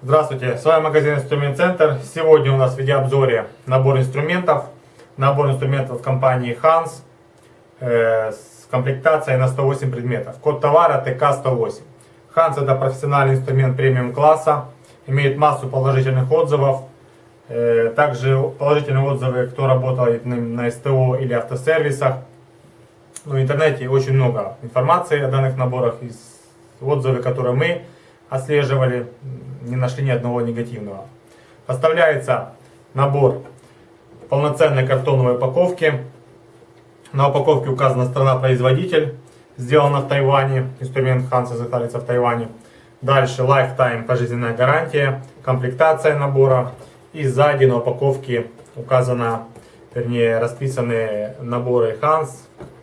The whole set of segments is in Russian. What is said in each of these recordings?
Здравствуйте, с вами магазин Инструмент Центр. Сегодня у нас в видеообзоре набор инструментов. Набор инструментов компании Hans э, с комплектацией на 108 предметов. Код товара ТК-108. Hans это профессиональный инструмент премиум класса. Имеет массу положительных отзывов. Э, также положительные отзывы, кто работал на СТО или автосервисах. Ну, в интернете очень много информации о данных наборах. Из отзывы, которые мы отслеживали, не нашли ни одного негативного. Поставляется набор полноценной картоновой упаковки. На упаковке указана страна-производитель. Сделано в Тайване. Инструмент Ханса изготавливается в Тайване. Дальше Lifetime пожизненная гарантия, комплектация набора. И сзади на упаковке указано, вернее расписаны наборы Hans,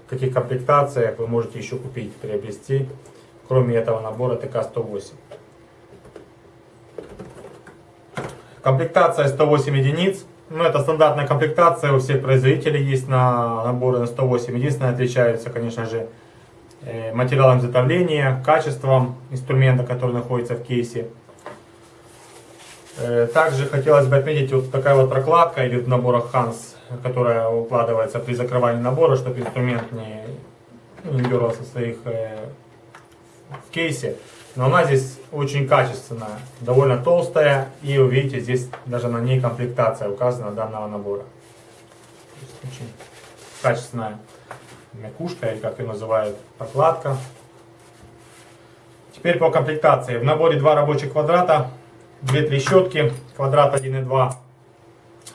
в каких комплектациях вы можете еще купить, приобрести, кроме этого набора ТК-108. Комплектация 108 единиц. Ну, это стандартная комплектация, у всех производителей есть на наборы на 108. Единственное, отличается, конечно же, э, материалом изготовления, качеством инструмента, который находится в кейсе. Э, также хотелось бы отметить вот такая вот прокладка или в наборах Hans, которая укладывается при закрывании набора, чтобы инструмент не, ну, не дергался своих э, в кейсе. Но она здесь очень качественная, довольно толстая. И вы видите, здесь даже на ней комплектация указана данного набора. Очень качественная мякушка, или как ее называют, прокладка. Теперь по комплектации. В наборе два рабочих квадрата, две трещотки, квадрат 1,2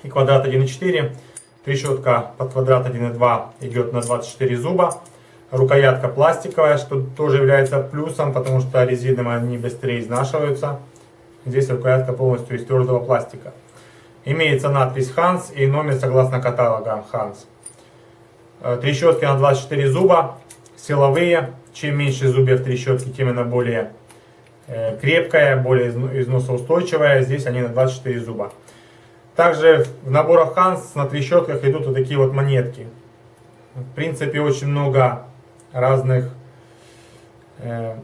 и квадрат 1,4. Трещотка под квадрат 1,2 идет на 24 зуба. Рукоятка пластиковая, что тоже является плюсом, потому что резиновые они быстрее изнашиваются. Здесь рукоятка полностью из твердого пластика. Имеется надпись Hans и номер согласно каталога Hans. Э, трещотки на 24 зуба, силовые. Чем меньше зубьев трещотки, тем она более крепкая, более износоустойчивая. Здесь они на 24 зуба. Также в наборах Hans на трещотках идут вот такие вот монетки. В принципе, очень много разных э,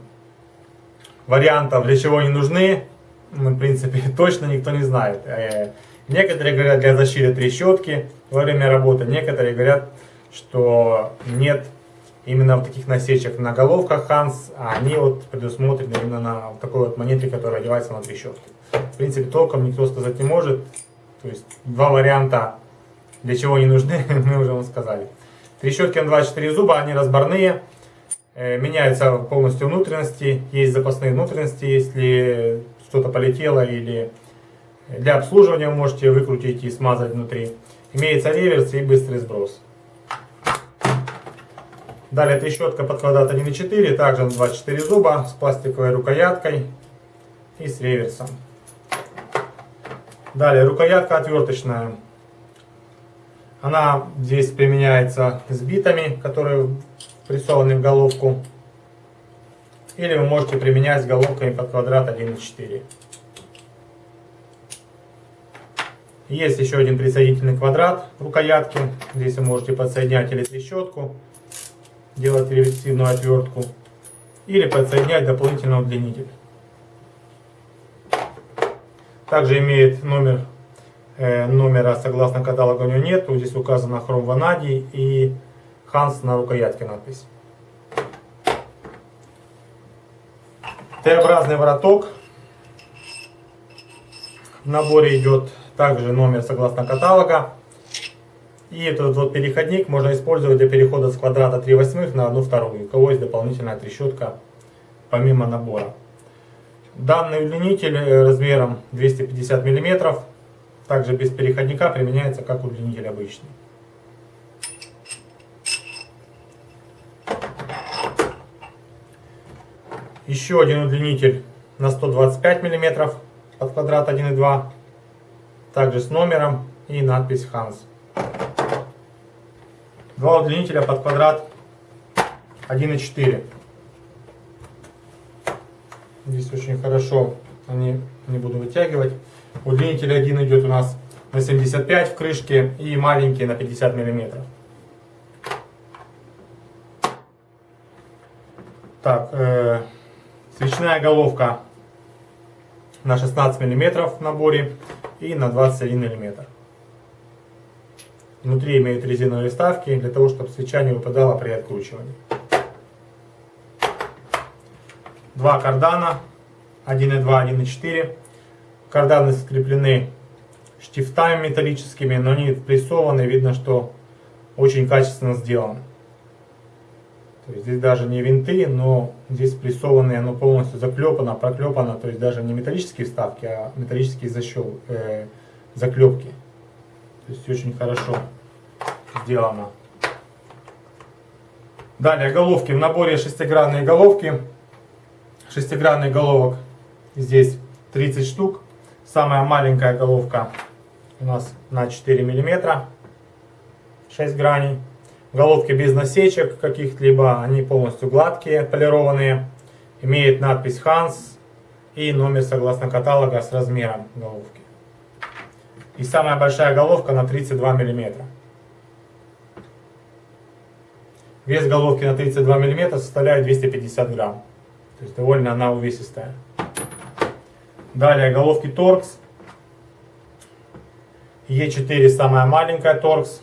вариантов, для чего они нужны, ну, в принципе, точно никто не знает. Э, некоторые говорят для защиты трещотки во время работы, некоторые говорят, что нет именно вот таких насечек на головках Ханс, а они вот предусмотрены именно на такой вот монете, которая одевается на трещотке. В принципе, толком никто сказать не может. То есть два варианта, для чего они нужны, мы уже вам сказали. Трещотки на 24 зуба, они разборные. Э, меняются полностью внутренности. Есть запасные внутренности, если что-то полетело или для обслуживания можете выкрутить и смазать внутри. Имеется реверс и быстрый сброс. Далее трещотка под квадрат 1.4, также на 24 зуба с пластиковой рукояткой и с реверсом. Далее рукоятка отверточная она здесь применяется с битами, которые прессованы в головку. Или вы можете применять с головками под квадрат 1,4. Есть еще один присоединительный квадрат в рукоятке. Здесь вы можете подсоединять или трещотку, делать реверсивную отвертку, или подсоединять дополнительный удлинитель. Также имеет номер Э, номера согласно каталогу у него нет. Здесь указано хром ванадий и Ханс на рукоятке надпись. Т-образный вороток. В наборе идет также номер согласно каталога. И этот вот переходник можно использовать для перехода с квадрата 3 восьмых на 1 вторую. У кого есть дополнительная трещотка помимо набора. Данный удлинитель э, размером 250 миллиметров также без переходника применяется как удлинитель обычный. Еще один удлинитель на 125 мм под квадрат 1,2. Также с номером и надпись Hans. Два удлинителя под квадрат 1,4. Здесь очень хорошо, они не буду вытягивать. Удлинитель один идет у нас на 75 в крышке и маленький на 50 миллиметров. Так, э, свечная головка на 16 миллиметров в наборе и на 21 миллиметр. Внутри имеют резиновые вставки для того, чтобы свеча не выпадала при откручивании. Два кардана 1.2, 1.4. Карданы скреплены штифтами металлическими, но они прессованы, видно, что очень качественно сделаны. То есть здесь даже не винты, но здесь прессованные, оно полностью заклепано, проклепано, то есть даже не металлические вставки, а металлические защел, э, заклепки. То есть очень хорошо сделано. Далее головки. В наборе шестигранные головки. Шестигранный головок здесь 30 штук. Самая маленькая головка у нас на 4 миллиметра. 6 граней. Головки без насечек каких-либо, они полностью гладкие, полированные. Имеет надпись Hans и номер согласно каталога с размером головки. И самая большая головка на 32 миллиметра. Вес головки на 32 миллиметра составляет 250 грамм. То есть довольно она увесистая. Далее головки Torx. Е4 самая маленькая Torx.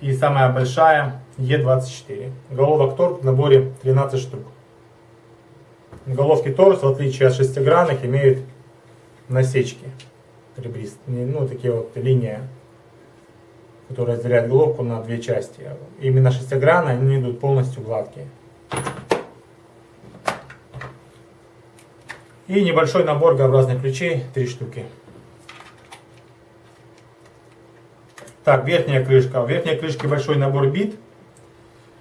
И самая большая Е24. Головок торг в наборе 13 штук. Головки торс, в отличие от шестигранных, имеют насечки ребристые. Ну, такие вот линии, которые разделяют головку на две части. Именно шестигранные, они идут полностью гладкие. И небольшой набор Г-образных ключей, три штуки. Так, верхняя крышка. В верхней крышке большой набор бит.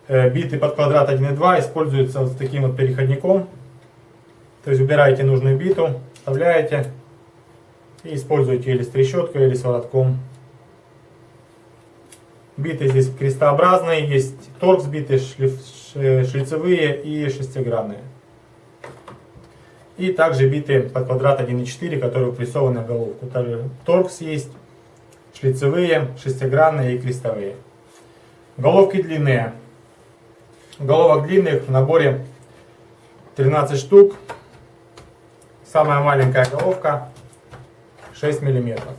Э, биты под квадрат 1,2 используются вот с таким вот переходником. То есть убираете нужную биту, вставляете и используете или с трещоткой, или с воротком. Биты здесь крестообразные, есть торкс биты, шлиф, шлицевые и шестигранные. И также биты под квадрат 1,4, которые впрессованы в головку. Торкс есть шлицевые, шестигранные и крестовые. Головки длинные. Головок длинных в наборе 13 штук. Самая маленькая головка 6 миллиметров.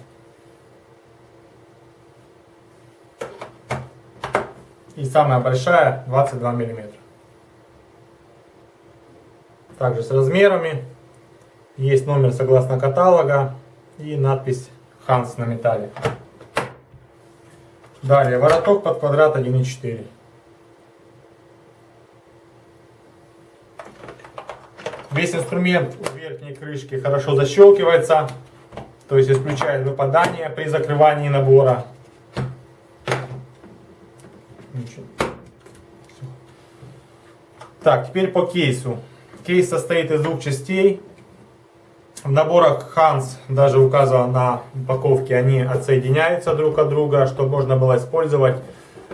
И самая большая 22 миллиметра. Также с размерами. Есть номер согласно каталога и надпись Ханс на металле. Далее, вороток под квадрат 1,4. Весь инструмент у верхней крышки хорошо защелкивается, то есть исключает выпадание при закрывании набора. Так, теперь по кейсу. Кейс состоит из двух частей. В наборах Hans даже указано на упаковке, они отсоединяются друг от друга, чтобы можно было использовать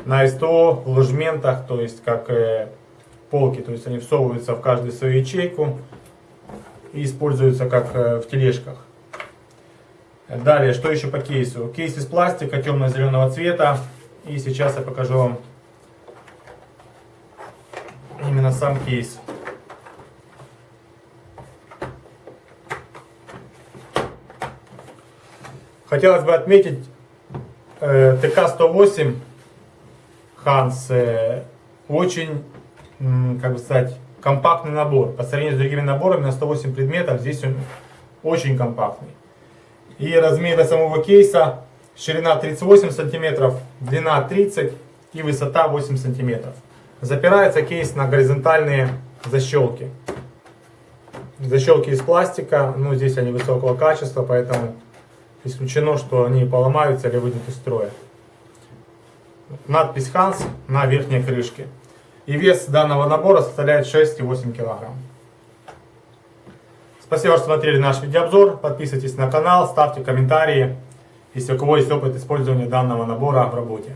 на СТО в ложементах, то есть как э, полки, то есть они всовываются в каждую свою ячейку и используются как э, в тележках. Далее, что еще по кейсу? Кейс из пластика темно-зеленого цвета. И сейчас я покажу вам именно сам кейс. Хотелось бы отметить э, ТК-108 Ханс э, очень, как бы сказать, компактный набор. По сравнению с другими наборами на 108 предметов, здесь он очень компактный. И размеры самого кейса, ширина 38 сантиметров, длина 30 и высота 8 сантиметров. Запирается кейс на горизонтальные защелки. Защелки из пластика, ну здесь они высокого качества, поэтому исключено, что они поломаются или выйдут из строя. Надпись Hans на верхней крышке. И вес данного набора составляет 6,8 кг. Спасибо, что смотрели наш видеообзор. Подписывайтесь на канал, ставьте комментарии, если у кого есть опыт использования данного набора в работе.